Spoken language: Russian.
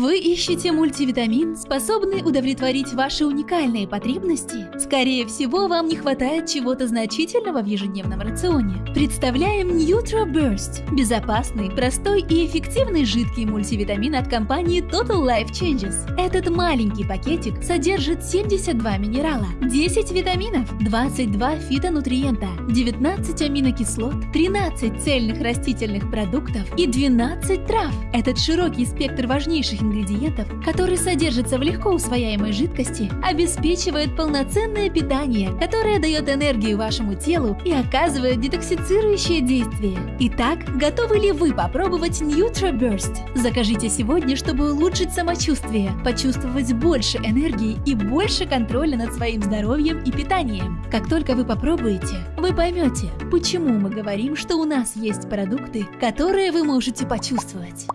Вы ищете мультивитамин, способный удовлетворить ваши уникальные потребности? Скорее всего, вам не хватает чего-то значительного в ежедневном рационе. Представляем Nutro Burst – безопасный, простой и эффективный жидкий мультивитамин от компании Total Life Changes. Этот маленький пакетик содержит 72 минерала, 10 витаминов, 22 фитонутриента, 19 аминокислот, 13 цельных растительных продуктов и 12 трав. Этот широкий спектр важнейших ингредиентов, которые содержатся в легко усвояемой жидкости, обеспечивает полноценное питание, которое дает энергию вашему телу и оказывает детоксицирующее действие. Итак, готовы ли вы попробовать NutraBurst? Закажите сегодня, чтобы улучшить самочувствие, почувствовать больше энергии и больше контроля над своим здоровьем и питанием. Как только вы попробуете, вы поймете, почему мы говорим, что у нас есть продукты, которые вы можете почувствовать.